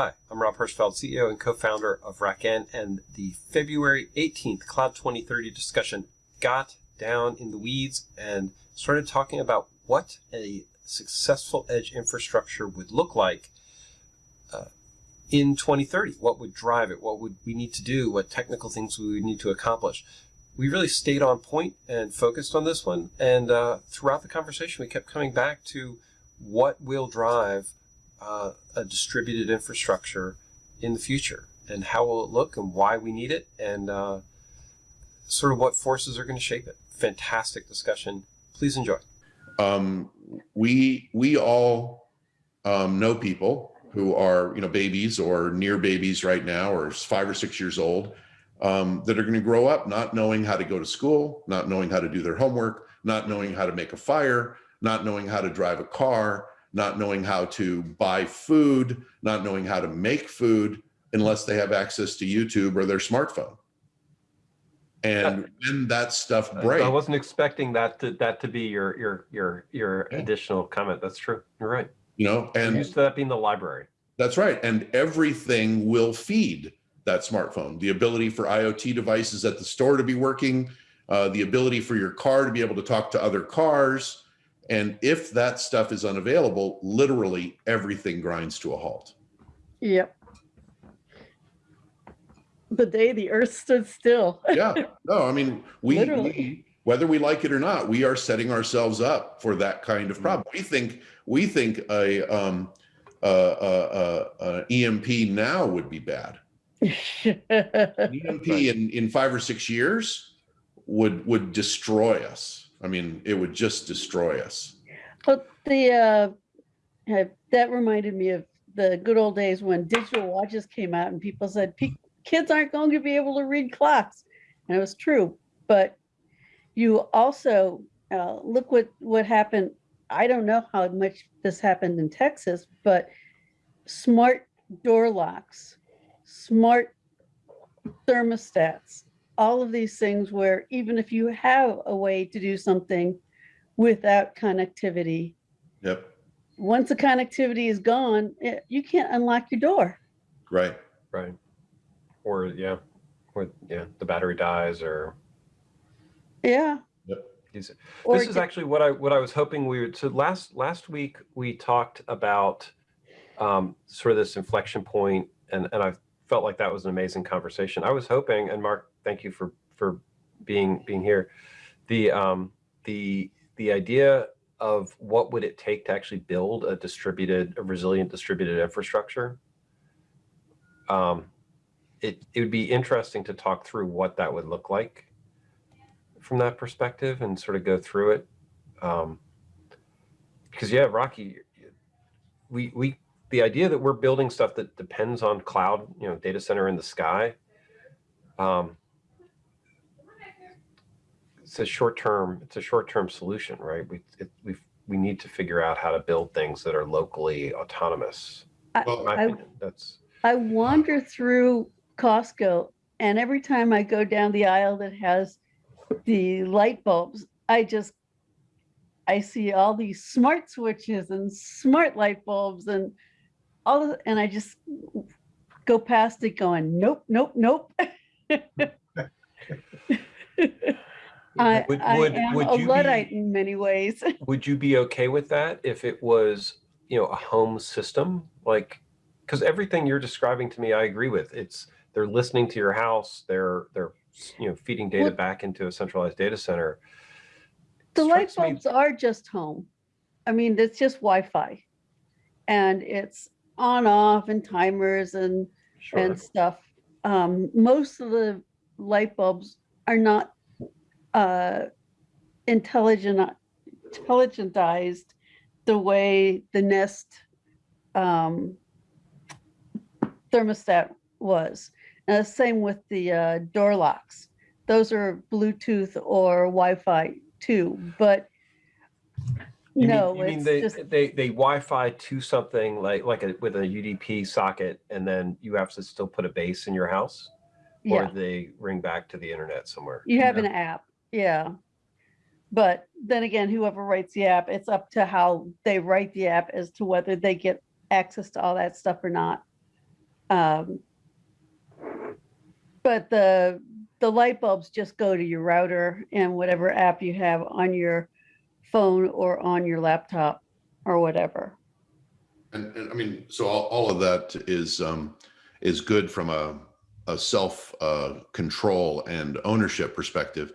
Hi, I'm Rob Hirschfeld, CEO and co-founder of RackN, and the February 18th Cloud 2030 discussion got down in the weeds and started talking about what a successful edge infrastructure would look like uh, in 2030. What would drive it? What would we need to do? What technical things we would need to accomplish? We really stayed on point and focused on this one. And uh, throughout the conversation, we kept coming back to what will drive uh, a distributed infrastructure in the future and how will it look and why we need it and uh, sort of what forces are going to shape it. Fantastic discussion. Please enjoy. Um, we we all um, know people who are you know babies or near babies right now or five or six years old um, that are going to grow up not knowing how to go to school, not knowing how to do their homework, not knowing how to make a fire, not knowing how to drive a car, not knowing how to buy food, not knowing how to make food unless they have access to YouTube or their smartphone. And when that stuff breaks, I wasn't expecting that to that to be your your your your yeah. additional comment. That's true. You're right. You know, and used to that being the library. That's right. And everything will feed that smartphone. The ability for IoT devices at the store to be working, uh, the ability for your car to be able to talk to other cars, and if that stuff is unavailable, literally everything grinds to a halt. Yep. The day the earth stood still. yeah. No, I mean, we, we, whether we like it or not, we are setting ourselves up for that kind of problem. We think we think a um, uh, uh, uh, EMP now would be bad. EMP in in five or six years would would destroy us. I mean, it would just destroy us. But the uh, that reminded me of the good old days when digital watches came out and people said kids aren't going to be able to read clocks, and it was true. But you also uh, look what what happened. I don't know how much this happened in Texas, but smart door locks, smart thermostats, all of these things where even if you have a way to do something without connectivity, yep. once the connectivity is gone, it, eh, you can't unlock your door. Right. Right. Or yeah, or yeah, the battery dies or. Yeah. Yep. This is actually what I what I was hoping we would. So last last week we talked about um, sort of this inflection point, and and I felt like that was an amazing conversation. I was hoping, and Mark thank you for for being being here. The um, the the idea of what would it take to actually build a distributed, a resilient distributed infrastructure. Um, it it would be interesting to talk through what that would look like from that perspective and sort of go through it. Um, because yeah, Rocky, we we the idea that we're building stuff that depends on cloud, you know, data center in the sky. Um, it's a short term it's a short term solution right? We it, we we need to figure out how to build things that are locally autonomous. I, I, that's i wander through costco and every time i go down the aisle that has the light bulbs i just i see all these smart switches and smart light bulbs and all of, and i just go past it going nope nope nope I, would, I would, am would a Luddite be, in many ways. would you be okay with that if it was, you know, a home system? Like, because everything you're describing to me, I agree with. It's they're listening to your house. They're they're you know feeding data well, back into a centralized data center. The light bulbs me, are just home. I mean, it's just Wi-Fi, and it's on off and timers and sure. and stuff. Um, most of the light bulbs are not uh, intelligent, intelligentized the way the Nest um, thermostat was. And the same with the uh, door locks. Those are Bluetooth or Wi-Fi too, but you no, mean, you mean they, just... they they Wi-Fi to something like like a, with a UDP socket, and then you have to still put a base in your house, or yeah. they ring back to the internet somewhere. You have an app. Yeah. But then again, whoever writes the app, it's up to how they write the app as to whether they get access to all that stuff or not. Um, but the the light bulbs just go to your router and whatever app you have on your phone or on your laptop or whatever. And, and I mean, so all, all of that is, um, is good from a, a self, uh, control and ownership perspective.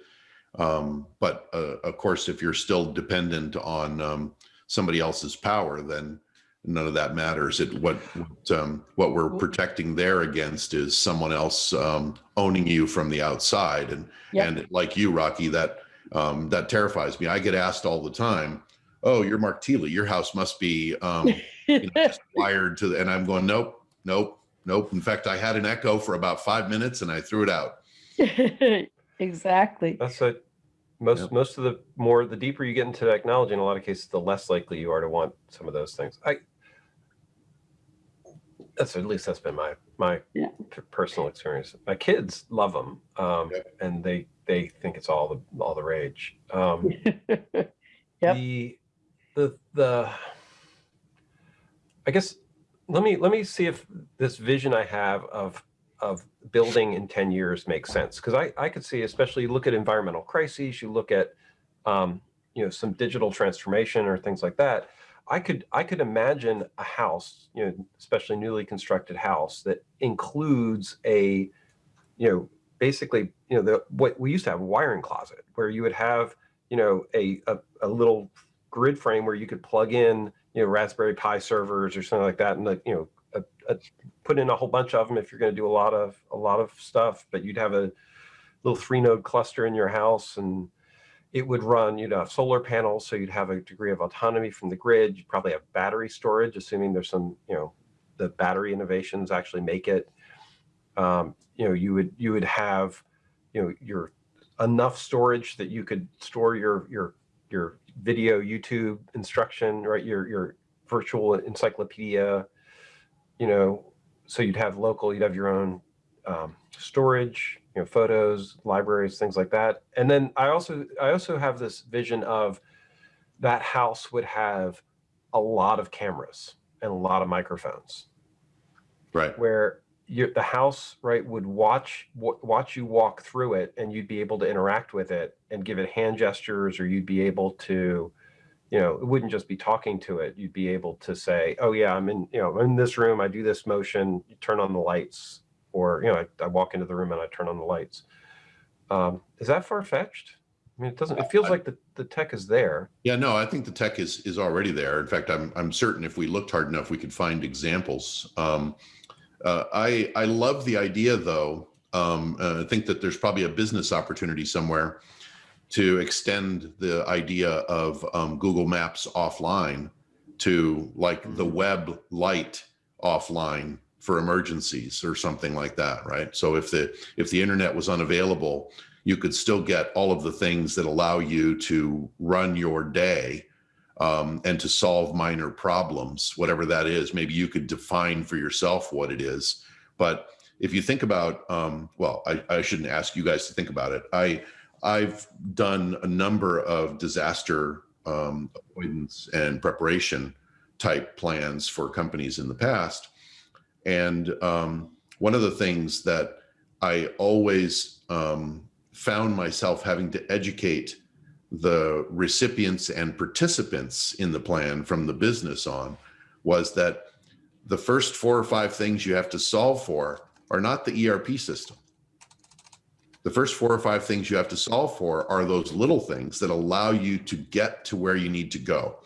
Um, but, uh, of course, if you're still dependent on, um, somebody else's power, then none of that matters. It, what, what, um, what we're protecting there against is someone else, um, owning you from the outside. And, Yep. and like you, Rocky, that, um, that terrifies me. I get asked all the time, oh, you're Mark Thiele, your house must be, um, you know, wired to the, and I'm going, nope, nope, nope. In fact, I had an echo for about five minutes and I threw it out. exactly. That's a, most, Yep. most of the more, the deeper you get into technology, in a lot of cases, the less likely you are to want some of those things. I, that's, at least that's been my, my Yeah. personal experience. My kids love them. Um, Yep. and they, they think it's all the, all the rage. Um, Yep. the, the, the, I guess, let me, let me see if this vision I have of, of building in 10 years makes sense. Cause I, I could see, especially you look at environmental crises, you look at, um, you know, some digital transformation or things like that. I could, I could imagine a house, you know, especially newly constructed house that includes a, you know, basically, you know, the, what we used to have a wiring closet where you would have, you know, a, a, a little grid frame where you could plug in, you know, Raspberry Pi servers or something like that, and like, you know, a, a, put in a whole bunch of them if you're going to do a lot of a lot of stuff. But you'd have a little three node cluster in your house, and it would run. You'd have solar panels, so you'd have a degree of autonomy from the grid. You'd probably have battery storage, assuming there's some, you know, the battery innovations actually make it. Um, you know, you would you would have, you know, your enough storage that you could store your your your video YouTube instruction, right? Your your virtual encyclopedia, you know, so you'd have local, you'd have your own um, storage, you know, photos, libraries, things like that. And then I also I also have this vision of that house would have a lot of cameras and a lot of microphones Right. where you, the house right would watch watch you walk through it and you'd be able to interact with it and give it hand gestures or you'd be able to you know it wouldn't just be talking to it you'd be able to say oh yeah i'm in you know i'm in this room i do this motion you turn on the lights or you know i, I walk into the room and i turn on the lights um, is that far-fetched i mean it doesn't it feels I- like the, the tech is there Yeah, no, I think the tech is, is already there. In fact, I'm, I'm certain if we looked hard enough, we could find examples. Um, uh, I, I love the idea though. Um, uh, I think that there's probably a business opportunity somewhere to extend the idea of um, Google Maps offline to like the web light offline for emergencies or something like that, right? So if the if the internet was unavailable, you could still get all of the things that allow you to run your day um, and to solve minor problems, whatever that is. Maybe you could define for yourself what it is. But if you think about, um, well, I, I shouldn't ask you guys to think about it. I I've done a number of disaster um, avoidance and preparation type plans for companies in the past, and um, one of the things that I always um, found myself having to educate the recipients and participants in the plan from the business on was that the first four or five things you have to solve for are not the ERP system. The first four or five things you have to solve for are those little things that allow you to get to where you need to go.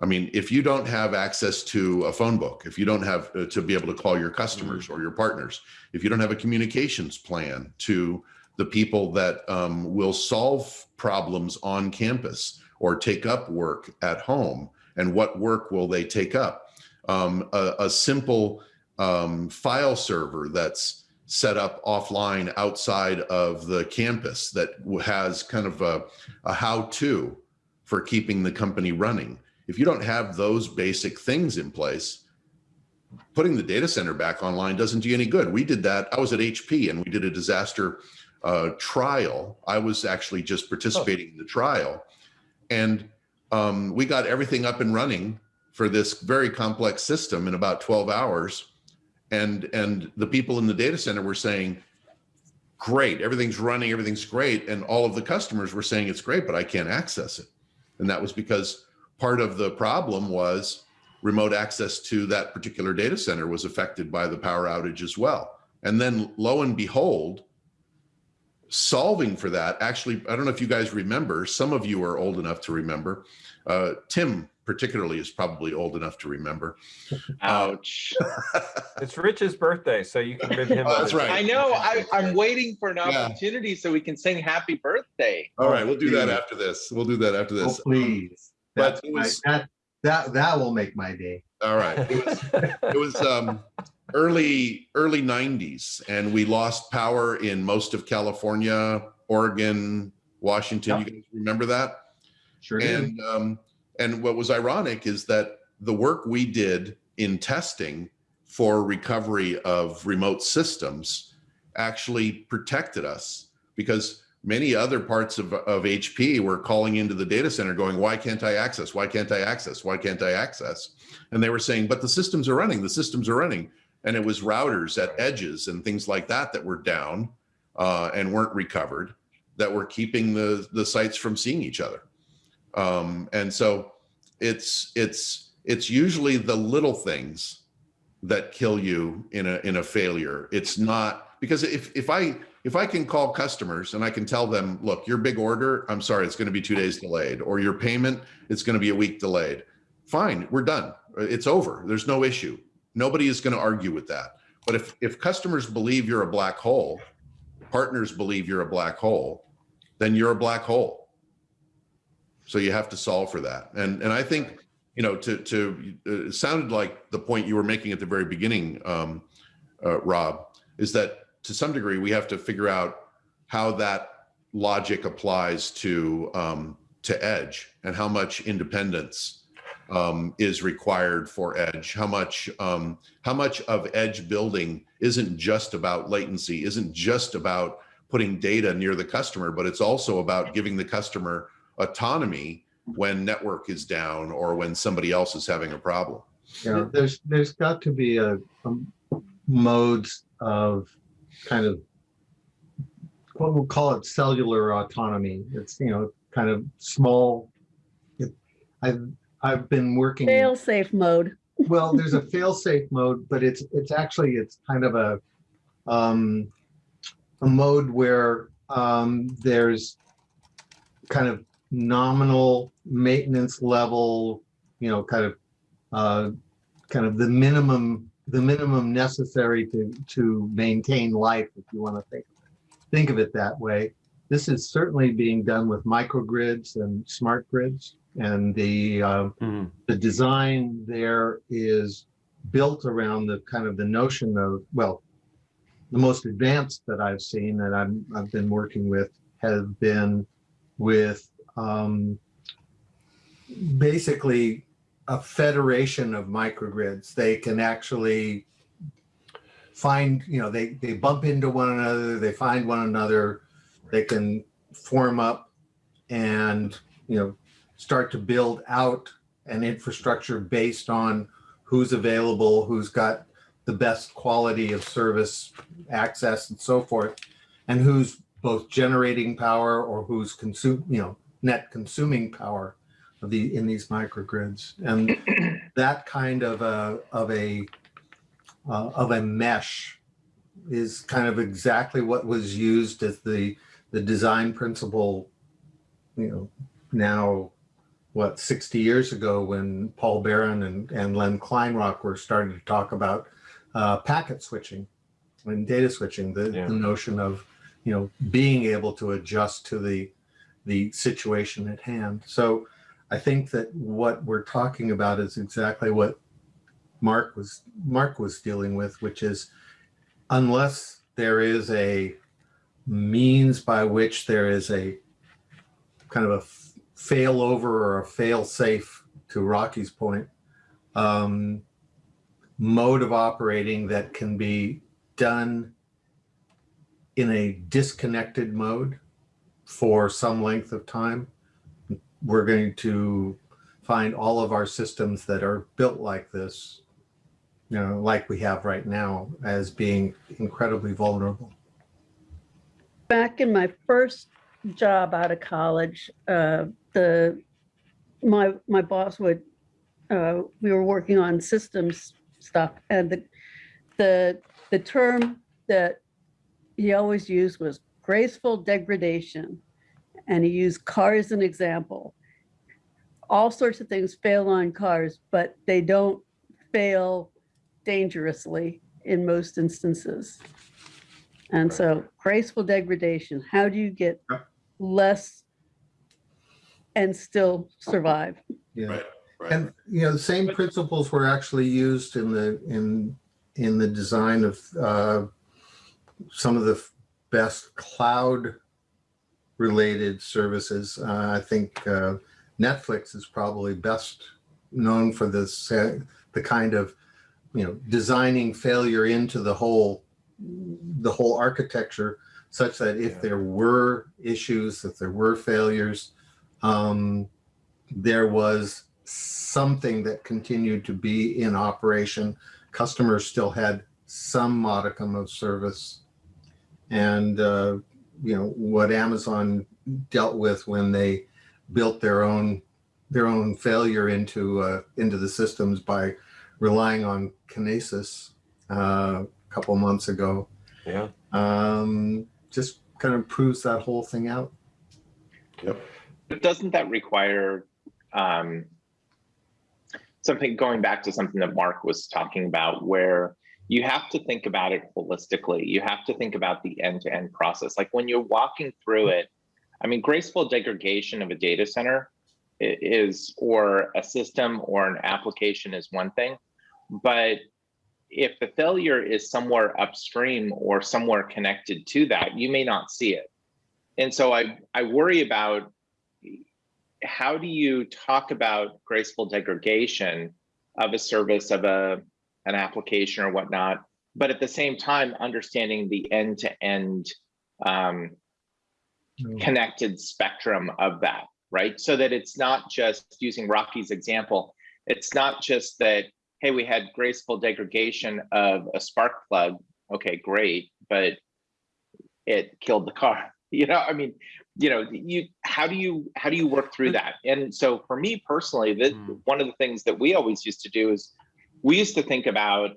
I mean, if you don't have access to a phone book, if you don't have uh, to be able to call your customers or your partners, if you don't have a communications plan to the people that um, will solve problems on campus or take up work at home, and what work will they take up? Um, a, a simple um, file server that's set up offline outside of the campus that has kind of a, a how-to for keeping the company running. If you don't have those basic things in place, putting the data center back online doesn't do you any good. We did that. I was at HP and we did a disaster uh, trial. I was actually just participating in the trial. And um, we got everything up and running for this very complex system in about 12 hours. And and the people in the data center were saying great everything's running everything's great. And all of the customers were saying it's great but i can't access it. And that was because part of the problem was remote access to that particular data center was affected by the power outage as well. And then lo and behold solving for that actually i don't know if you guys remember some of you are old enough to remember uh, tim particularly is probably old enough to remember Ouch. It's Rich's birthday, so you can bid him. Oh, that's right. I know, I, I'm waiting for an Yeah. opportunity so we can sing happy birthday. all right we'll do that after this we'll do that after Oh, this please. but That's it my- That, that, that will make my day. all right it was it was um early early 90s and we lost power in most of california oregon washington you guys remember that Sure do. and um and what was ironic is that the work we did in testing for recovery of remote systems actually protected us because many other parts of, of hp were calling into the data center going why can't i access? Why can't i access? Why can't i access? And they were saying but the systems are running. The systems are running. And it was routers at edges and things like that that were down uh, and weren't recovered that were keeping the the sites from seeing each other um, and so it's it's it's usually the little things that kill you in a in a failure. It's not because if if i if i can call customers and i can tell them look your big order i'm sorry it's going to be two days delayed or your payment it's going to be a week delayed fine we're done. It's over. There's no issue. Nobody is going to argue with that. But if if customers believe you're a black hole partners believe you're a black hole then you're a black hole so you have to solve for that. And and i think you know to to sounded like the point you were making at the very beginning um uh, rob is that to some degree we have to figure out how that logic applies to um to edge and how much independence um, is required for edge. How much um, how much of edge building isn't just about latency isn't just about putting data near the customer but it's also about giving the customer autonomy when network is down or when somebody else is having a problem You know, there's, there's got to be a, a modes of kind of what we'll call it cellular autonomy. It's, you know, kind of small. It- I've, I've been working. Fail safe mode. Well, there's a fail-safe mode, but it's it's actually it's kind of a um, a mode where um, there's kind of nominal maintenance level, you know, kind of uh, kind of the minimum the minimum necessary to to maintain life, if you want to think think of it that way. This is certainly being done with microgrids and smart grids, and the uh, Mhm. the design there is built around the kind of the notion of well the most advanced that i've seen that i'm i've been working with have been with um, basically a federation of microgrids. They can actually find you know they they bump into one another they find one another they can form up and you know start to build out an infrastructure based on who's available, who's got the best quality of service, access and so forth, and who's both generating power or who's consume, you know, net consuming power of the, in these microgrids. And that kind of a, of a, uh, of a mesh is kind of exactly what was used as the, the design principle, you know, now what 60 years ago when Paul Baran and, and Len Kleinrock were starting to talk about uh, packet switching and data switching, the, Yeah. the notion of you know being able to adjust to the the situation at hand. So I think that what we're talking about is exactly what Mark was Mark was dealing with, which is unless there is a means by which there is a kind of a fail over or a fail safe to Rocky's point um, mode of operating that can be done in a disconnected mode for some length of time. We're going to find all of our systems that are built like this you know, like we have right now as being incredibly vulnerable. back in my first job out of college, uh, the my my boss would uh, we were working on systems stuff, and the the the term that he always used was graceful degradation, and he used cars as an example. All sorts of things fail on cars, but they don't fail dangerously in most instances. And so graceful degradation, how do you get less and still survive? Yeah. Right. Right. And, you know, the same principles were actually used in the, in, in the design of uh, some of the f- best cloud related services. Uh, I think uh, Netflix is probably best known for this, uh, the kind of, you know, designing failure into the whole, the whole architecture such that if Yeah. there were issues, if there were failures, um, there was something that continued to be in operation. Customers still had some modicum of service. And, uh, you know, what Amazon dealt with when they built their own, their own failure into, uh, into the systems by relying on Kinesis uh, a couple months ago, Yeah. um, just kind of proves that whole thing out. Yep. But doesn't that require um, something going back to something that Mark was talking about, where you have to think about it holistically. You have to think about the end-to-end process. Like when you're walking through it, I mean, graceful degradation of a data center is, or a system or an application is one thing, but if the failure is somewhere upstream or somewhere connected to that, you may not see it. And so I, I worry about how do you talk about graceful degradation of a service of a an application or whatnot but at the same time understanding the end-to-end um, Mm. connected spectrum of that right so that it's not just using rocky's example it's not just that hey we had graceful degradation of a spark plug okay great but it killed the car you know i mean you know you how do you how do you work through that and so for me personally that Mm. one of the things that we always used to do is we used to think about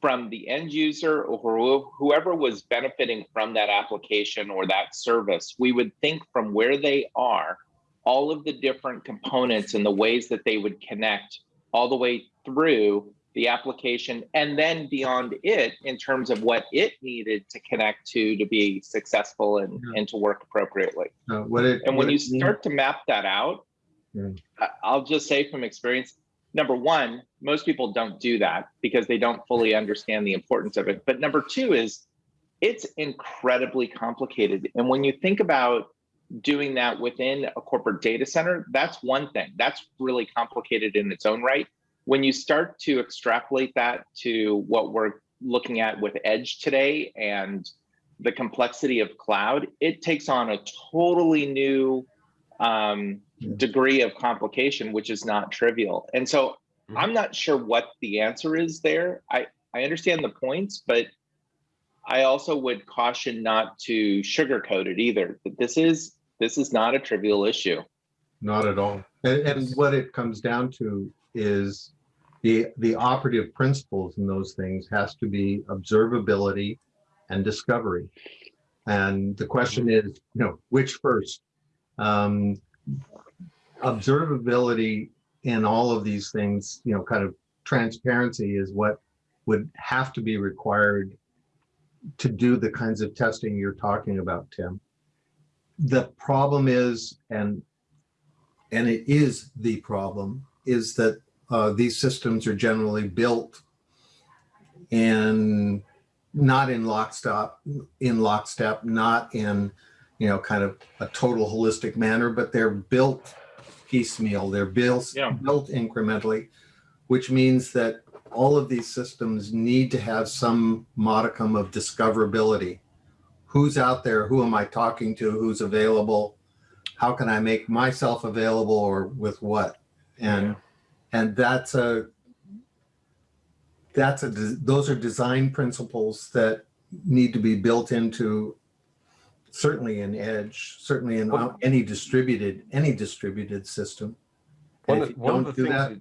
from the end user or whoever was benefiting from that application or that service we would think from where they are all of the different components and the ways that they would connect all the way through the application and then beyond it in terms of what it needed to connect to to be successful and, Yeah. and to work appropriately. Uh, what it, And when you means- start to map that out, Yeah. I'll just say from experience, number one, most people don't do that because they don't fully understand the importance of it. But number two is it's incredibly complicated. And when you think about doing that within a corporate data center, that's one thing. That's really complicated in its own right. When you start to extrapolate that to what we're looking at with edge today and the complexity of cloud, it takes on a totally new um, degree of complication, which is not trivial. And so Mhm. I'm not sure what the answer is there. I, I understand the points, but I also would caution not to sugarcoat it either. That this is this is not a trivial issue. Not at all. And, and what it comes down to is the, the operative principles in those things has to be observability and discovery. And the question is, you know, which first? Um, observability in all of these things, you know, kind of transparency is what would have to be required to do the kinds of testing you're talking about, Tim. The problem is, and and it is the problem, is that uh, these systems are generally built in not in lockstep, in lockstep, not in you know kind of a total holistic manner, but they're built piecemeal. They're built Yeah. built incrementally, which means that all of these systems need to have some modicum of discoverability. Who's out there? Who am I talking to? Who's available? How can I make myself available or with what? And and that's a that's a, those are design principles that need to be built into certainly in Edge, certainly in Well- any distributed, any distributed system. One And of, if you one of the things that,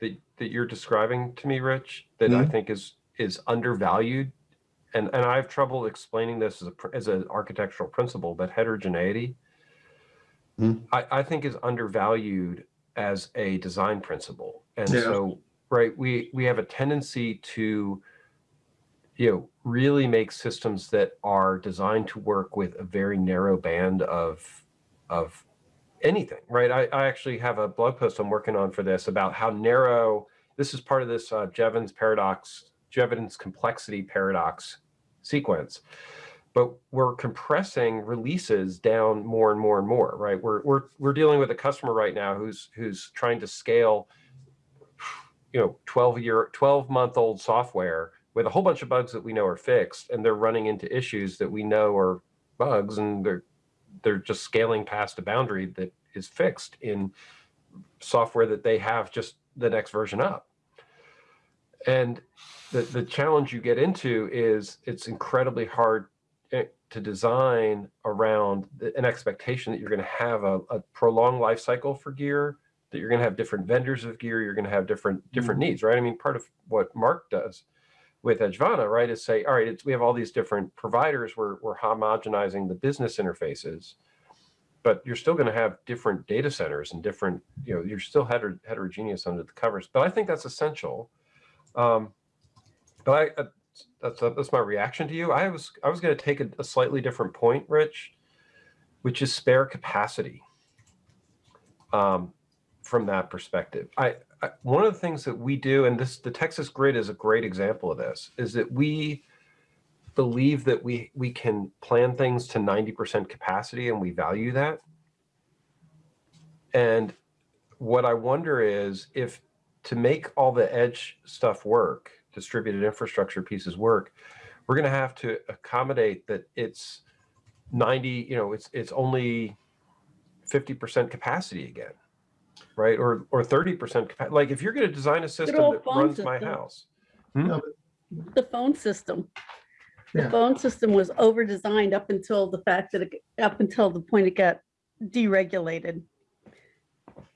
that, that, you're describing to me, Rich, that I Mhm. think is, is undervalued. And, and I have trouble explaining this as a, as an architectural principle, but heterogeneity, Mhm. I, I think is undervalued as a design principle. And Yeah. so, right, we, we have a tendency to, you know, really make systems that are designed to work with a very narrow band of, of anything, right? I, I actually have a blog post I'm working on for this about how narrow, this is part of this uh, Jevons paradox, Jevons complexity paradox sequence. But we're compressing releases down more and more and more, right? We're, we're, we're dealing with a customer right now who's, who's trying to scale, you know, 12 year, 12 month old software with a whole bunch of bugs that we know are fixed and they're running into issues that we know are bugs and they're they're just scaling past a boundary that is fixed in software that they have just the next version up. And the, the challenge you get into is it's incredibly hard eh, to design around the- an expectation that you're going to have a, a prolonged life cycle for gear, that you're going to have different vendors of gear, you're going to have different different needs, right? I mean, part of what Mark does with Edgevana, right, is say, all right, we have all these different providers, we're, we're homogenizing the business interfaces, but you're still going to have different data centers and different, you know, you're still heter heterogeneous under the covers. But I think that's essential. Um, but I, uh, that's that's my reaction to you. I was I was going to take a, a slightly different point, Rich, which is spare capacity. Um, from that perspective, I, One of the things that we do, and this the Texas Grid is a great example of this, is that we believe that we we can plan things to 90% capacity and we value that. And what I wonder is if to make all the edge stuff work, distributed infrastructure pieces work, we're going to have to accommodate that it's 90, you know, it's it's only 50% capacity again. Right? Or or 30% capacity. Like if you're going to design a system that phone runs my system. house. Hmm? Hmm? The phone system. The Yeah. phone system was over-designed up until the fact that, it up until the point it got deregulated.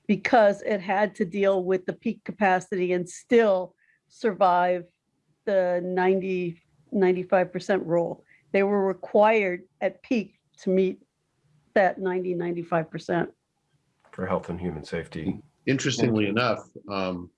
Because it had to deal with the peak capacity and still survive the 90, 95% rule. They were required at peak to meet that 90, 95%. For health and human safety. Interestingly enough, um,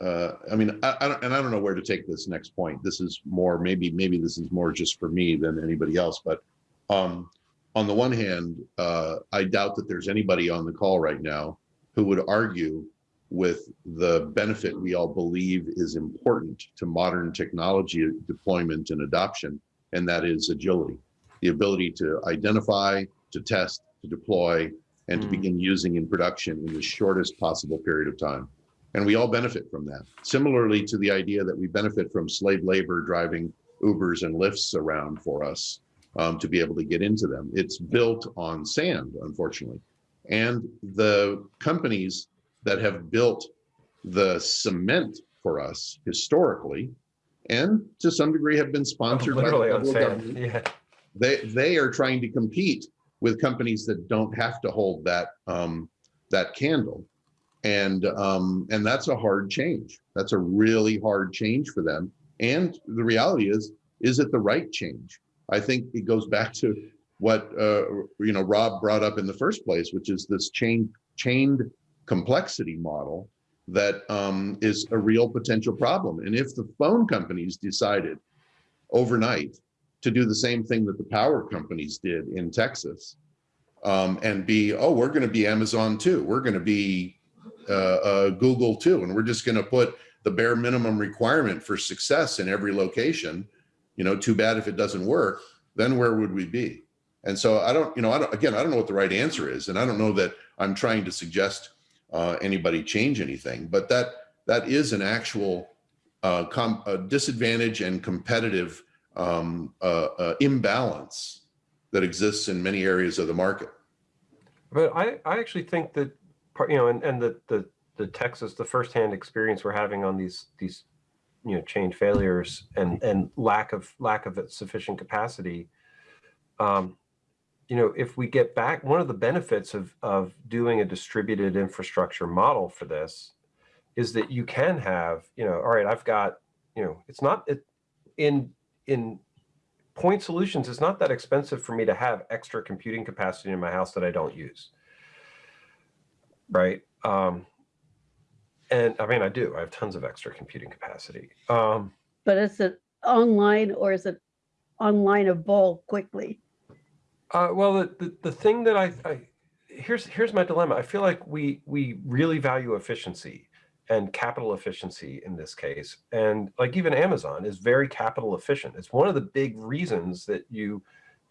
uh, I mean, I, I don't, and I don't know where to take this next point. This is more, maybe, maybe this is more just for me than anybody else, but, um, on the one hand, uh, I doubt that there's anybody on the call right now who would argue with the benefit we all believe is important to modern technology deployment and adoption, and that is agility. The ability to identify, to test, to deploy, and to Mm. begin using in production in the shortest possible period of time. And we all benefit from that. Similarly to the idea that we benefit from slave labor driving Ubers and Lyfts around for us um, to be able to get into them. It's built on sand, unfortunately. And the companies that have built the cement for us historically, and to some degree have been sponsored by the on federal sand. government, Yeah. they they are trying to compete with companies that don't have to hold that um, that candle, and um, and that's a hard change. That's a really hard change for them. And the reality is, is it the right change? I think it goes back to what uh, you know Rob brought up in the first place, which is this chain chained complexity model that um, is a real potential problem. And if the phone companies decided overnight to do the same thing that the power companies did in Texas um, and be, oh, we're going to be Amazon too. We're going to be uh, uh, Google too. And we're just going to put the bare minimum requirement for success in every location. You know, too bad if it doesn't work, then where would we be? And so I don't, you know, I don't, again, I don't know what the right answer is. And I don't know that I'm trying to suggest uh, anybody change anything, but that that is an actual uh, disadvantage and competitive um, uh, uh, imbalance that exists in many areas of the market. But I, I actually think that part, you know, and, and the, the, the Texas, the firsthand experience we're having on these, these you know, chain failures and, and lack of, lack of sufficient capacity. Um, you know, if we get back, one of the benefits of, of doing a distributed infrastructure model for this is that you can have, you know, all right, I've got, you know, it's not it, in, in point solutions, it's not that expensive for me to have extra computing capacity in my house that I don't use. Right. Um, and I mean, I do, I have tons of extra computing capacity. Um, But is it online or is it online onlineable quickly? Uh, well, the, the, the thing that I, I, here's, here's my dilemma. I feel like we, we really value efficiency and capital efficiency in this case. And like even Amazon is very capital efficient. It's one of the big reasons that you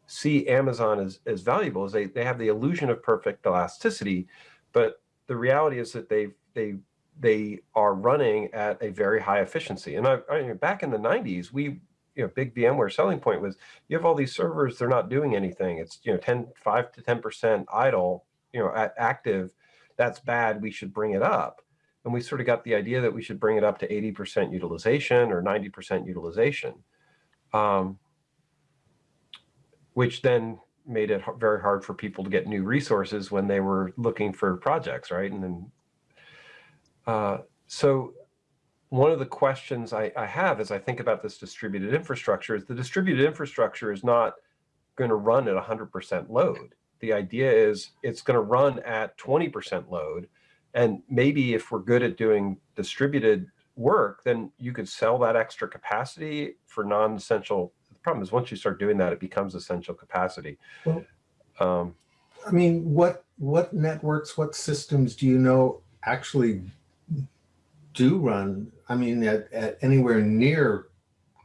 see Amazon as, as valuable is they, they have the illusion of perfect elasticity, but the reality is that they, they, they are running at a very high efficiency. And I, I mean, back in the 90s, we you know, big VMware selling point was you have all these servers, they're not doing anything. It's, you know, 10, 5 to 10% idle, you know, at active. That's bad. We should bring it up. And we sort of got the idea that we should bring it up to 80% utilization or 90% utilization, um, which then made it very hard for people to get new resources when they were looking for projects, right? And then, uh, so one of the questions I, I, have as I think about this distributed infrastructure is the distributed infrastructure is not going to run at 100% load. The idea is it's going to run at 20% load. And maybe if we're good at doing distributed work, then you could sell that extra capacity for non-essential. The problem is once you start doing that, it becomes essential capacity. Well, um, I mean, what what networks, what systems do you know actually do run, I mean, at, at anywhere near,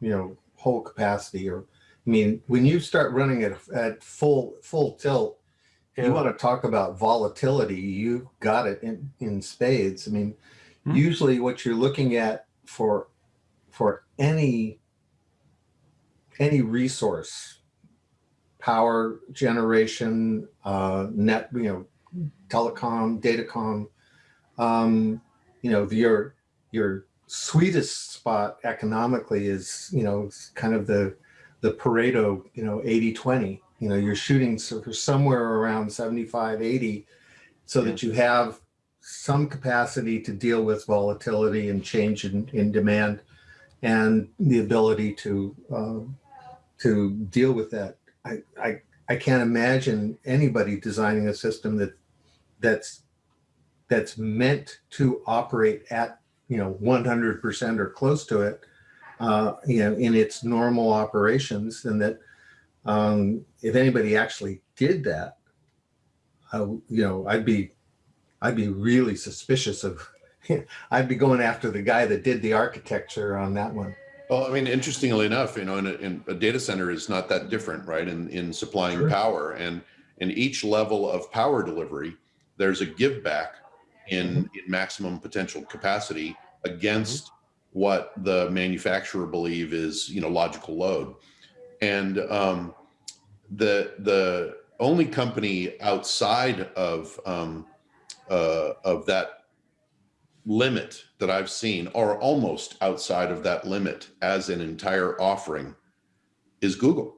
you know, whole capacity or, I mean, when you start running at, at full, full tilt, Yeah. you want to talk about volatility, you got it in, in spades. I mean, Hmm. usually what you're looking at for, for any, any resource, power generation, uh, net, you know, telecom, datacom, um, you know, your your sweetest spot economically is, you know, kind of the the Pareto, you know, 80 20. You know, you're shooting so- for somewhere around 75, 80, so that you have some capacity to deal with volatility and change in, in demand and the ability to um, to deal with that. I, I I can't imagine anybody designing a system that that's that's meant to operate at you know 100% or close to it uh, you know in its normal operations and that um, if anybody actually did that I, you know I'd be I'd be really suspicious of I'd be going after the guy that did the architecture on that one Well, I mean, interestingly enough, you know, in a, in a data center is not that different, right? In in supplying Sure. power, and in each level of power delivery, there's a give back in, in maximum potential capacity against what the manufacturer believe is, you know, logical load. And um, the the only company outside of um, uh, of that limit that I've seen, or almost outside of that limit as an entire offering, is Google.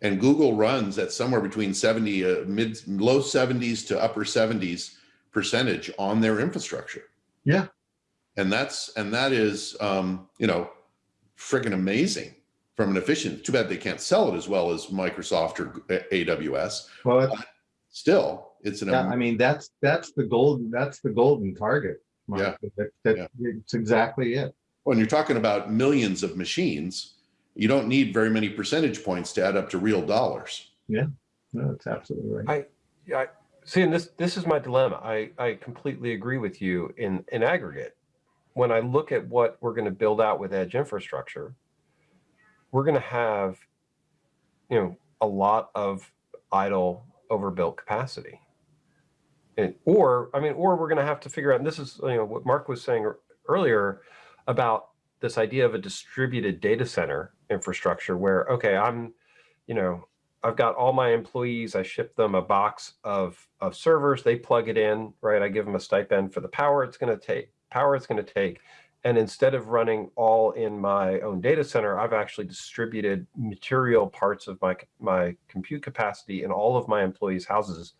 And Google runs at somewhere between 70, uh, mid, low 70s to upper 70s percentage on their infrastructure. Yeah. And that's, and that is, um, you know, friggin' amazing from an efficient, too bad they can't sell it as well as Microsoft or AWS. well that's, Still, it's an, yeah, I mean that's that's the golden that's the golden target Mark. Yeah. that, that, Yeah. it's exactly it when you're talking about millions of machines, you don't need very many percentage points to add up to real dollars. Yeah, no it's absolutely right Yeah, I, see, and this this is my dilemma. I I completely agree with you in in aggregate. When I look at what we're going to build out with edge infrastructure, we're going to have, you know, a lot of idle overbuilt capacity. And, or I mean, or we're going to have to figure out. And this is you know what Mark was saying earlier about this idea of a distributed data center infrastructure, where okay, I'm, you know, I've got all my employees, I ship them a box of, of servers, they plug it in, right? I give them a stipend for the power it's going to take, power it's going to take. And instead of running all in my own data center, I've actually distributed material parts of my, my compute capacity in all of my employees' houses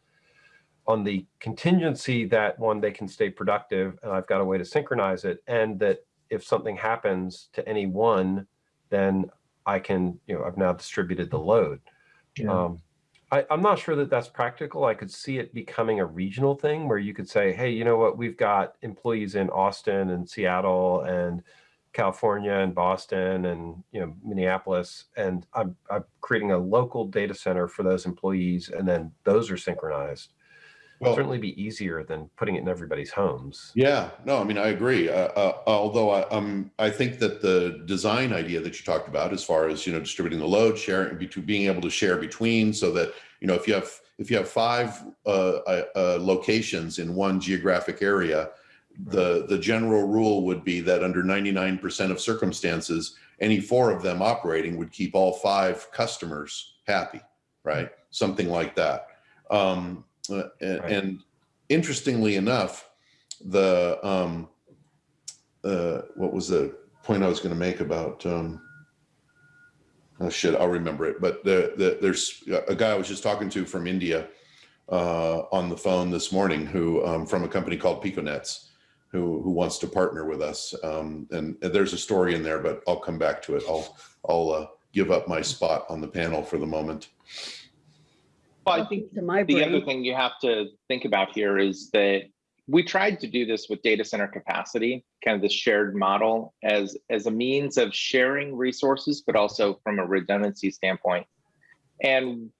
on the contingency that one, they can stay productive and I've got a way to synchronize it. And that if something happens to any one, then I can, you know, I've now distributed the load. Yeah. Um, I, I'm not sure that that's practical. I could see it becoming a regional thing where you could say, hey, you know what, we've got employees in Austin and Seattle and California and Boston and you know Minneapolis, and I'm I'm creating a local data center for those employees, and then those are synchronized. Well, Certainly be easier than putting it in everybody's homes. Yeah, no, I mean, I agree. Uh, uh, although I, um, I think that the design idea that you talked about, as far as you know, distributing the load, sharing, between being able to share between, so that you know, if you have if you have five uh, uh, uh, locations in one geographic area, the the general rule would be that under 99% of circumstances, any four of them operating would keep all five customers happy, right? Something like that. Um, uh, and, Right. and interestingly enough, the um, uh, what was the point I was going to make about? Um, oh shit, I'll remember it. But the, the, there's a guy I was just talking to from India uh, on the phone this morning, who um, from a company called PicoNets, who who wants to partner with us. Um, and, and there's a story in there, but I'll come back to it. I'll I'll uh, give up my spot on the panel for the moment. Well, I think the other thing you have to think about here is that we tried to do this with data center capacity, kind of the shared model as, as a means of sharing resources, but also from a redundancy standpoint. And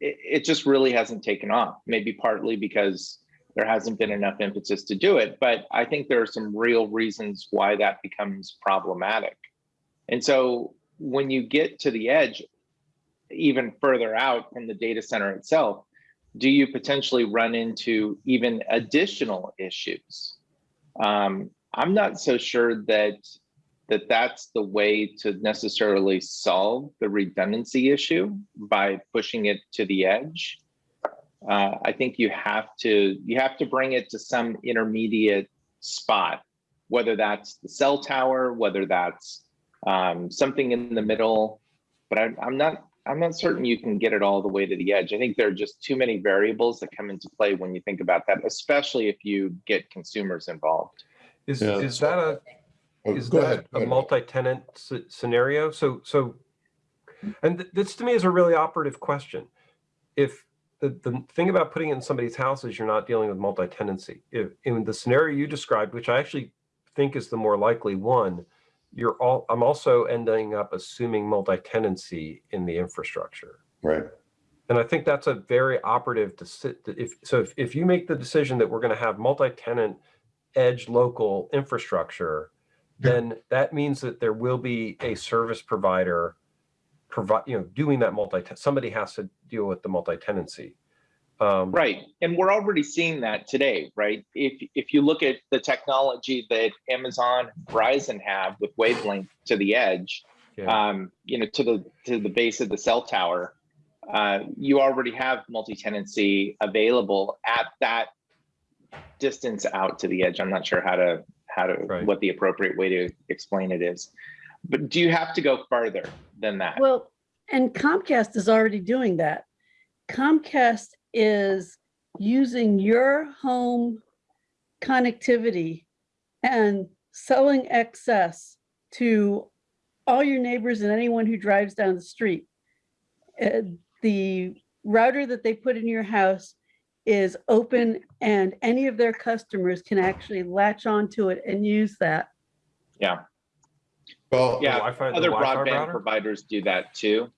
it, it just really hasn't taken off, maybe partly because there hasn't been enough emphasis to do it. But I think there are some real reasons why that becomes problematic. And so when you get to the edge, even further out from the data center itself, do you potentially run into even additional issues? Um, I'm not so sure that that that's the way to necessarily solve the redundancy issue by pushing it to the edge. Uh, I think you have to you have to bring it to some intermediate spot, whether that's the cell tower, whether that's um, something in the middle. But I, I'm not I'm not certain you can get it all the way to the edge. I think there are just too many variables that come into play when you think about that, especially if you get consumers involved. Is Yeah, is that a Oh, is go that ahead. a multi-tenant scenario? So, so, and th- this to me is a really operative question. If the, the thing about putting it in somebody's house is you're not dealing with multi-tenancy. If in the scenario you described, which I actually think is the more likely one, you're all, I'm also ending up assuming multi-tenancy in the infrastructure. Right. And I think that's a very operative to sit, if, so if, if you make the decision that we're going to have multi-tenant edge local infrastructure, then that means that there will be a service provider provide, you know, doing that multi, somebody has to deal with the multi-tenancy. Um, Right. And we're already seeing that today, right? If if you look at the technology that Amazon Verizon have with wavelength to the edge, Yeah. um, you know, to the to the base of the cell tower, uh, you already have multi-tenancy available at that distance out to the edge. I'm not sure how to how to Right. what the appropriate way to explain it is. But do you have to go further than that? well, and Comcast is already doing that. Comcast is using your home connectivity and selling excess to all your neighbors and anyone who drives down the street. Uh, The router that they put in your house is open and any of their customers can actually latch onto it and use that. Yeah. Well, Yeah, Wi-Fi, the Other Wi-Fi broadband router? providers do that too.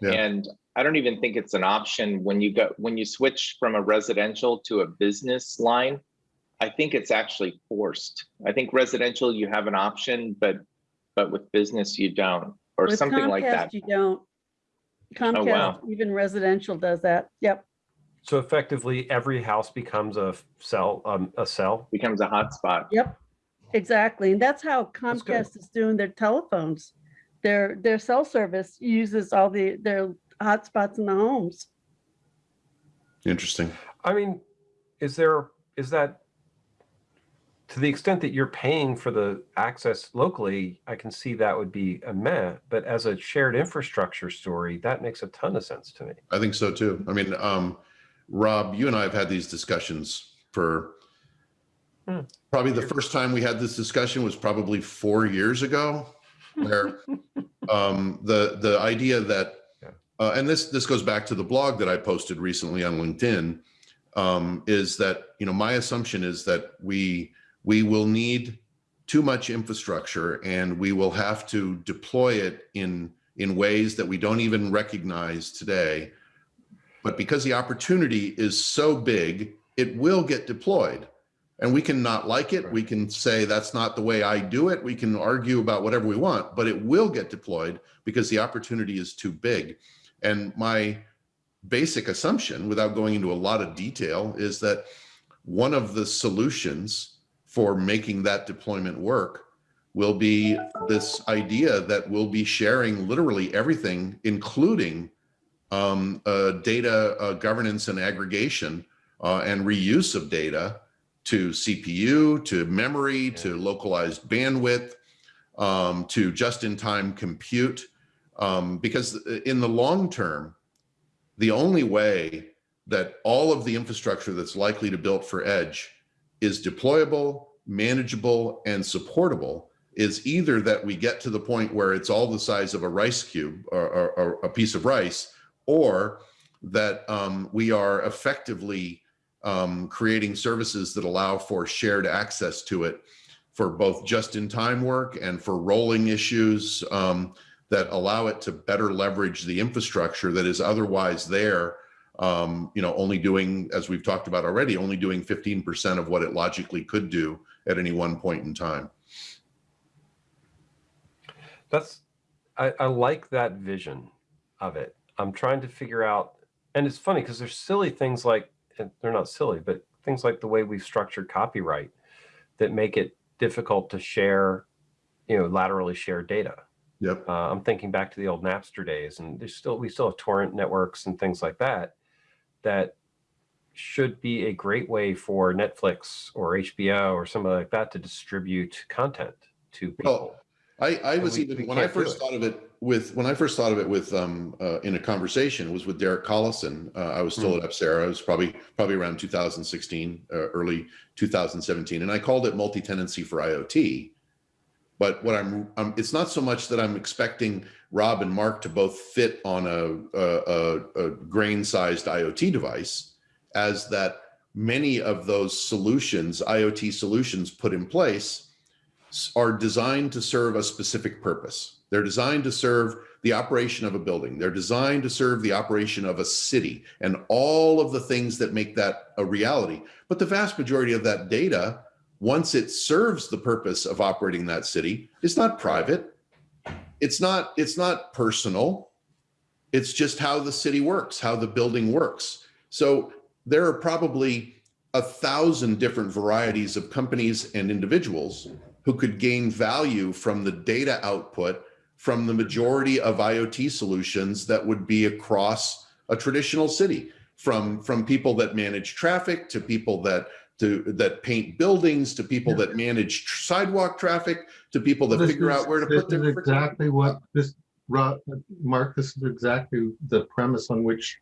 Yeah. And I don't even think it's an option when you go, when you switch from a residential to a business line. I think it's actually forced. I think residential, you have an option, but, but with business, you don't, or With something like Comcast, that. Oh, You don't. Comcast, wow. even residential does that. Yep. So effectively, every house becomes a cell, um, a cell. Becomes a hotspot. Yep, exactly. And that's how That's. Comcast is doing their telephones. Their, their cell service uses all the, their hotspots in the homes. interesting. I mean, is there, is that, to the extent that you're paying for the access locally, I can see that would be a meh. But as a shared infrastructure story, that makes a ton of sense to me. I think so too. I mean, um, Rob, you and I have had these discussions for Hmm. probably the first time we had this discussion was probably four years ago, where um, the the idea that Yeah. Uh, and this this goes back to the blog that I posted recently on LinkedIn um, is that you know my assumption is that we we will need too much infrastructure and we will have to deploy it in in ways that we don't even recognize today. But because the opportunity is so big it will get deployed. And we can not like it. We can say that's not the way i do it. We can argue about whatever we want but it will get deployed because the opportunity is too big and my basic assumption without going into a lot of detail is that one of the solutions for making that deployment work will be this idea that we'll be sharing literally everything, including um, uh, data uh, governance and aggregation uh, and reuse of data to CPU, to memory, to localized bandwidth, um, to just-in-time compute. Um, because in the long term, the only way that all of the infrastructure that's likely to build for edge is deployable, manageable, and supportable is either that we get to the point where it's all the size of a rice cube or, or, or a piece of rice, or that um, we are effectively um, creating services that allow for shared access to it for both just-in-time work and for rolling issues. Um, that allow it to better leverage the infrastructure that is otherwise there um, you know, only doing, as we've talked about already, only doing 15% of what it logically could do at any one point in time. That's, I, I like that vision of it. I'm trying to figure out, and it's funny because there's silly things like, they're not silly, but things like the way we've structured copyright that make it difficult to share, you know, laterally share data. Yep. Uh, I'm thinking back to the old Napster days, and there's still we still have torrent networks and things like that that should be a great way for Netflix or HBO or something like that to distribute content to people. Well, I, I was we- even we when I first thought of it with when I first thought of it with um uh, in a conversation was with Derek Collison. Uh, I was still Hmm. at Apcera. It was probably probably around 2016, uh, early 2017, and I called it multi-tenancy for IoT. But what I'm, um, it's not so much that I'm expecting Rob and Mark to both fit on a, a, a, a grain-sized IoT device, as that many of those solutions, IoT solutions put in place, are designed to serve a specific purpose. They're designed to serve the operation of a building. They're designed to serve the operation of a city and all of the things that make that a reality. But the vast majority of that data, once it serves the purpose of operating that city, it's not private. It's not, it's not personal. It's just how the city works, how the building works. So there are probably a thousand different varieties of companies and individuals who could gain value from the data output from the majority of IoT solutions that would be across a traditional city from from people that manage traffic to people that to that paint buildings to people Yeah. that manage tr- sidewalk traffic to people that This figure is- out where to put their is Exactly what this, Mark, this is exactly the premise on which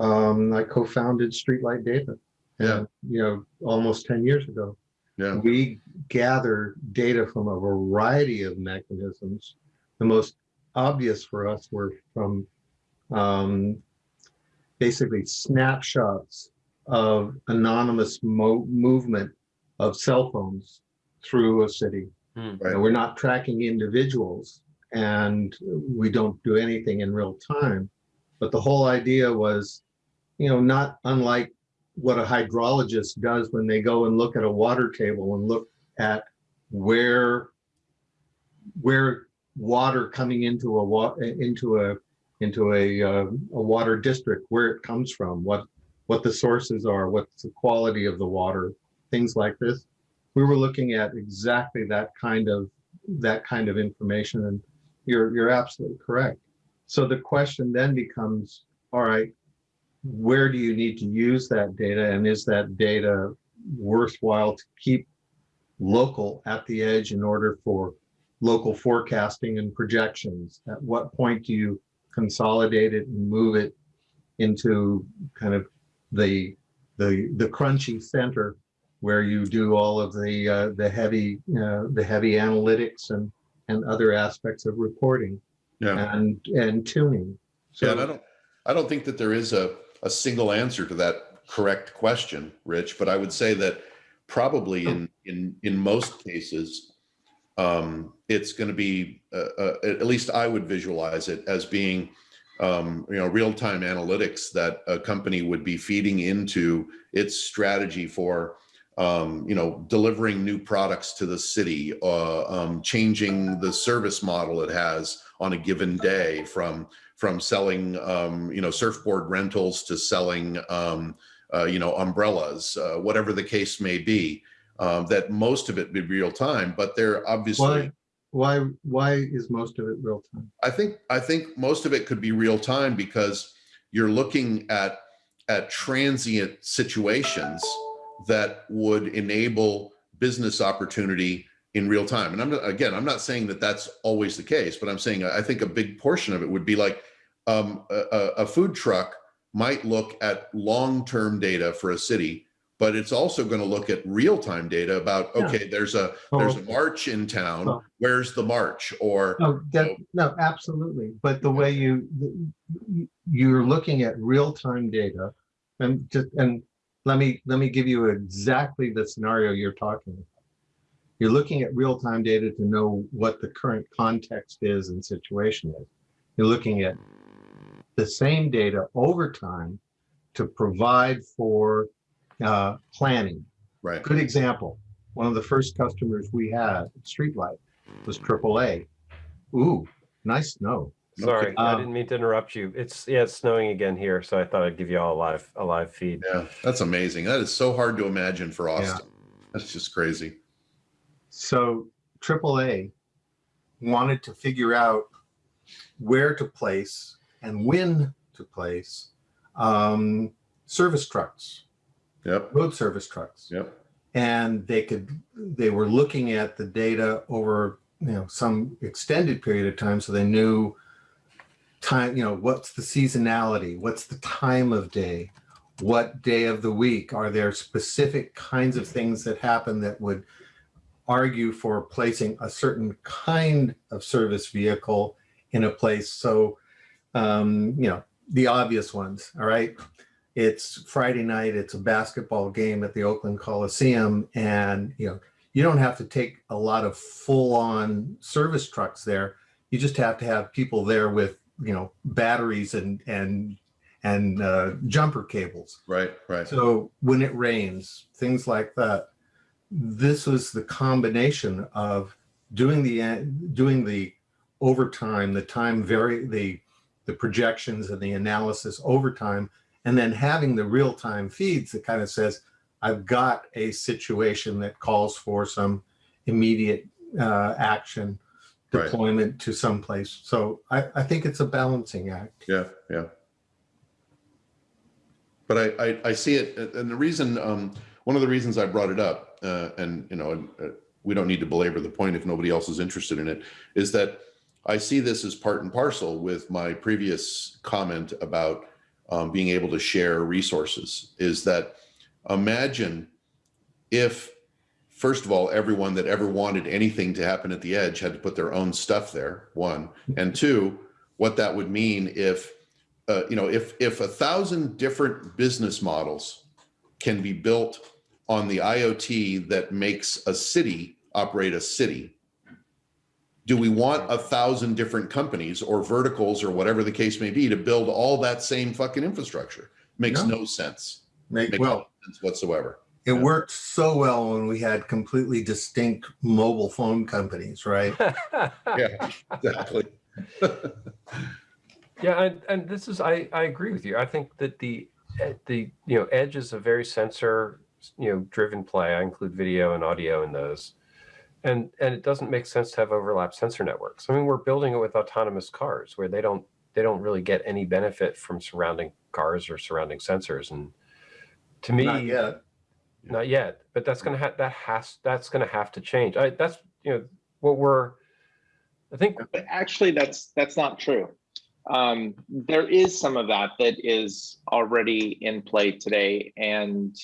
um, I co-founded Streetlight Data. Yeah. And, You know, almost ten years ago. yeah We gather data from a variety of mechanisms. The most obvious for us were from um, basically snapshots of anonymous mo- movement of cell phones through a city. Hmm. Right. We're not tracking individuals and we don't do anything in real time. But the whole idea was, you know, not unlike what a hydrologist does when they go and look at a water table and look at where where water coming into a wa- into a into a uh, a water district where it comes from what what the sources are what's the quality of the water things like this we were looking at exactly that kind of that kind of information and you're you're absolutely correct so the question then becomes all right where do you need to use that data and is that data worthwhile to keep local at the edge in order for local forecasting and projections? At what point do you consolidate it and move it into kind of the, the, the crunchy center where you do all of the, uh, the heavy, uh, the heavy analytics and, and other aspects of reporting Yeah. and, and tuning? Yeah, and I don't, I don't think that there is a, a single answer to that correct question, Rich, but I would say that probably in, in, in most cases, um, it's going to be, uh, uh, at least I would visualize it as being, um, you know, real-time analytics that a company would be feeding into its strategy for, um, you know, delivering new products to the city, uh, um, changing the service model it has on a given day from from selling um, you know surfboard rentals to selling um, uh, you know umbrellas, uh, whatever the case may be. Um, that most of it be real time, but they're obviously. why, why, why is most of it real time? I think I think most of it could be real time because you're looking at at transient situations that would enable business opportunity in real time. And I'm not, again, I'm not saying that that's always the case, but I'm saying I think a big portion of it would be like um, a, a- food truck might look at long-term data for a city, but it's also going to look at real-time data about Yeah. okay, there's a oh. there's a Oh, march in town. Oh. Where's the march? Or No, that, no, absolutely. But the way you, you- you're looking at real-time data and just, and let me, let me give you exactly the scenario you're talking. about. You're looking at real-time data to know what the current context is and situation is. You're looking at the same data over time to provide for uh, planning. right, Good example, one of the first customers we had, Streetlight, was AAA. Ooh, nice snow. Sorry, I Um, didn't mean to interrupt you. It's, yeah, it's snowing again here, so I thought I'd give you all a live, a live feed. Yeah, that's amazing. That is so hard to imagine for Yeah. Austin. That's just crazy. So AAA wanted to figure out where to place and when to place um, service trucks, Yep, road service trucks. yep, and they could they were looking at the data over you know some extended period of time so they knew time you know what's the seasonality what's the time of day what day of the week are there specific kinds of things that happen that would argue for placing a certain kind of service vehicle in a place? So um you know the obvious ones all right it's Friday night, it's a basketball game at the Oakland Coliseum, and you know, you don't have to take a lot of full-on service trucks there. You just have to have people there with, you know, batteries and and and uh, jumper cables. right, right. So when it rains, things like that. This was the combination of doing the doing the overtime, the time very the the projections and the analysis overtime, and then having the real time feeds that kind of says, I've got a situation that calls for some immediate uh, action Right. deployment to someplace. So I, I think it's a balancing act. Yeah, yeah. But I, I, I see it, and the reason, um, one of the reasons I brought it up, uh, and, you know, uh, we don't need to belabor the point if nobody else is interested in it, is that I see this as part and parcel with my previous comment about um, being able to share resources, is that imagine if, first of all, everyone that ever wanted anything to happen at the edge had to put their own stuff there, one, and two, what that would mean if uh, you know if if a thousand different business models can be built on the IoT that makes a city operate a city do we want a thousand different companies or verticals or whatever the case may be to build all that same fucking infrastructure makes No. no sense Make, makes well, no sense whatsoever It Yeah. worked so well when we had completely distinct mobile phone companies, right? yeah exactly Yeah, and, and this is I, I agree with you. I think that the eh, the you know edge is a very sensor you know driven play. I include video and audio in those, and and it doesn't make sense to have overlap sensor networks. I mean, we're building it with autonomous cars where they don't they don't really get any benefit from surrounding cars or surrounding sensors. And to me, Not yet. not yet, but that's gonna have, that has, that's gonna have to change. I, that's, you know, what we're, I think, But actually, that's, that's not true. Um, there is some of that that is already in play today and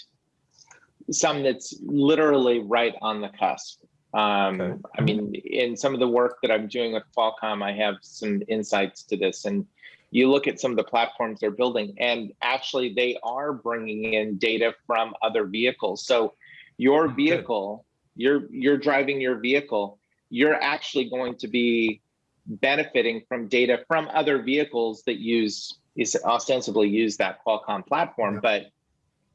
some that's literally right on the cusp. Um, Okay. I mean, in some of the work that I'm doing with Qualcomm, I have some insights to this and you look at some of the platforms they're building and actually they are bringing in data from other vehicles. So your Good. vehicle, you're, you're driving your vehicle, you're actually going to be benefiting from data from other vehicles that use is ostensibly use that Qualcomm platform, Yeah. but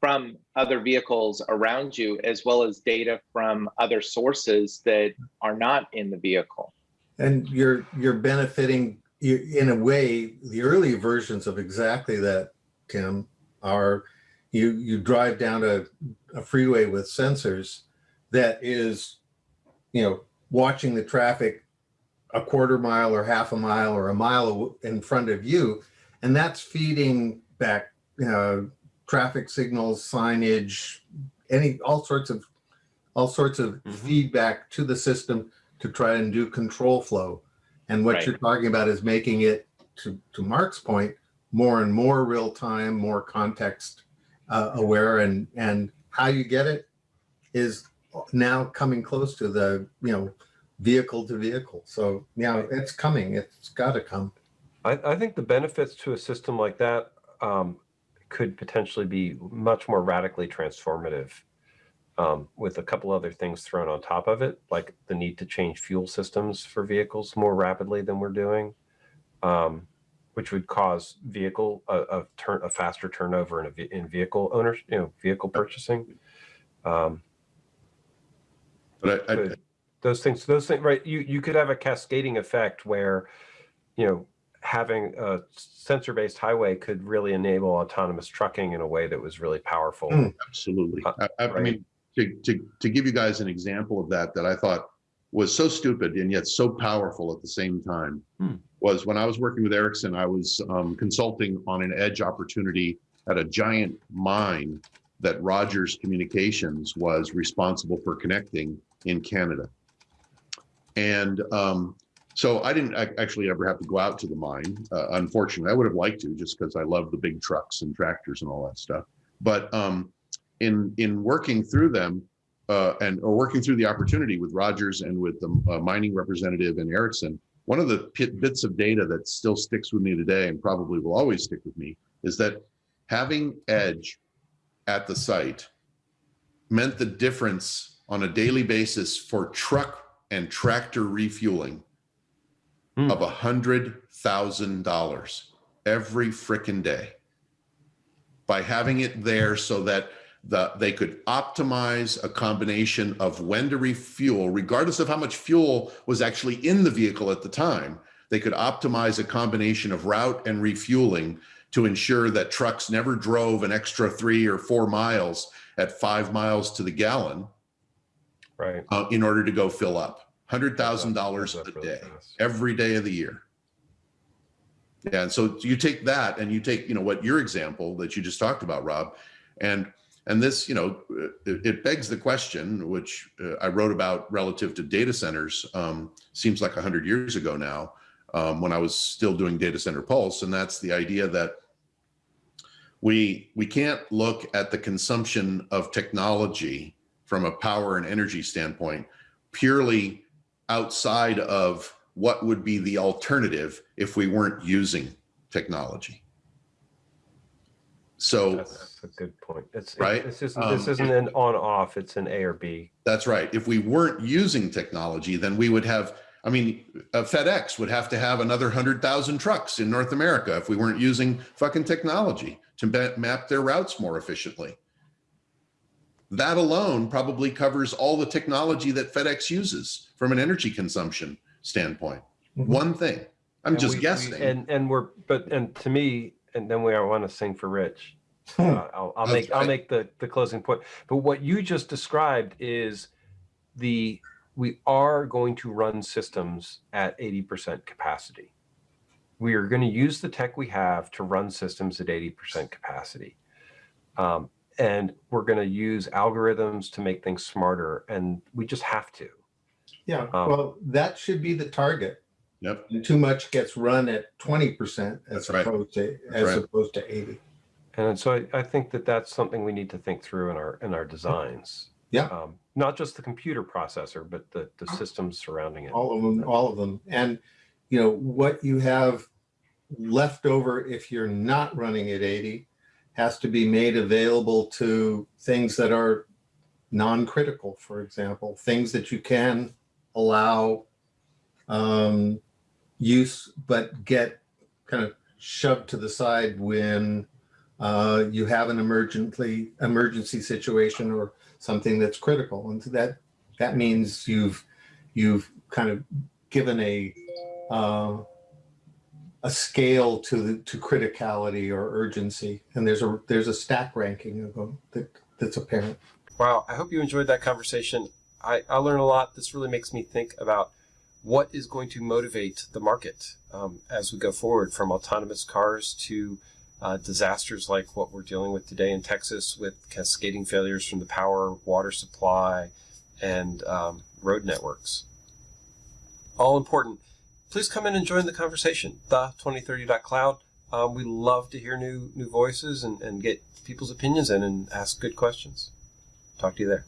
from other vehicles around you, as well as data from other sources that are not in the vehicle. And you're, you're benefiting, in a way, the early versions of exactly that, Tim, are you, you drive down a, a freeway with sensors that is, you know, watching the traffic a quarter mile or half a mile or a mile in front of you. And that's feeding back, uh, traffic signals, signage, any, all sorts of, all sorts of Mhm. feedback to the system to try and do control flow. And what Right. you're talking about is making it, to, to Mark's point, more and more real time, more context uh, aware and, and how you get it is now coming close to the, you know, vehicle to vehicle. So, yeah, it's coming. It's got to come. I, I think the benefits to a system like that um, could potentially be much more radically transformative um, with a couple other things thrown on top of it, like the need to change fuel systems for vehicles more rapidly than we're doing, um, which would cause vehicle a, a turn a faster turnover in a, in vehicle owners, you know, vehicle purchasing. Um, But I, I, those things those things right you you could have a cascading effect where you know having a sensor based highway could really enable autonomous trucking in a way that was really powerful Hmm. Absolutely. Uh, I, I- I right. mean, to, to, to give you guys an example of that, that I thought was so stupid and yet so powerful at the same time, Hmm. was when I was working with Ericsson, I was um, consulting on an edge opportunity at a giant mine that Rogers Communications was responsible for connecting in Canada. And um, so I didn't actually ever have to go out to the mine. Uh, unfortunately, I would have liked to just because I love the big trucks and tractors and all that stuff. But um, in in working through them uh, and or working through the opportunity with Rogers and with the uh, mining representative and Ericsson, one of the bits of data that still sticks with me today and probably will always stick with me is that having edge at the site meant the difference on a daily basis for truck and tractor refueling Hmm. of a hundred thousand dollars every frickin' day. By having it there so that the they could optimize a combination of when to refuel regardless of how much fuel was actually in the vehicle at the time they could optimize a combination of route and refueling to ensure that trucks never drove an extra three or four miles at five miles to the gallon right. uh, in order to go fill up $100000 a day every day of the year. Yeah, and so you take that and you take, you know, what your example that you just talked about, Rob, and and this, you know, it, it begs the question, which uh, I wrote about relative to data centers. Um, seems like hundred years ago now, um, when I was still doing Data Center Pulse, and that's the idea that we we can't look at the consumption of technology from a power and energy standpoint purely outside of what would be the alternative if we weren't using technology. So that's a good point it's Right? this isn't this Um, isn't an on off it's an a or b that's right. If we weren't using technology, then we would have, I mean, uh, FedEx would have to have another 100,000 trucks in North America if we weren't using fucking technology to map their routes more efficiently. That alone probably covers all the technology that FedEx uses from an energy consumption standpoint. Mhm. One thing. I'm And just we- we- guessing. and and we're but and to me and then we want to sing for rich Hmm. Uh, I'll, I'll make I'll make the the closing point. But what you just described is the we are going to run systems at 80% capacity. We are going to use the tech we have to run systems at 80% capacity. Um, and we're going to use algorithms to make things smarter, and we just have to. Yeah, Um, well, that should be the target. Yep. And too much gets run at twenty percent as right. opposed to, That's as right. opposed to eighty. And so I, I think that that's something we need to think through in our in our designs. Yeah. Um, not just the computer processor, but the, the systems surrounding it. All of them, all of them. And, you know, what you have left over if you're not running at 80 has to be made available to things that are non-critical, for example, things that you can allow um, use, but get kind of shoved to the side when uh, you have an emergency emergency situation or something that's critical. And that that means you've you've kind of given a uh, a scale to to criticality or urgency, and there's a there's a stack ranking of them that that's apparent. Wow, I hope you enjoyed that conversation. I, I learned a lot. This really makes me think about what is going to motivate the market um, as we go forward from autonomous cars to uh, disasters like what we're dealing with today in Texas with cascading failures from the power, water supply, and um, road networks. All important. Please come in and join the conversation. The2030.cloud. Um, we love to hear new new voices and, and get people's opinions in and ask good questions. Talk to you there.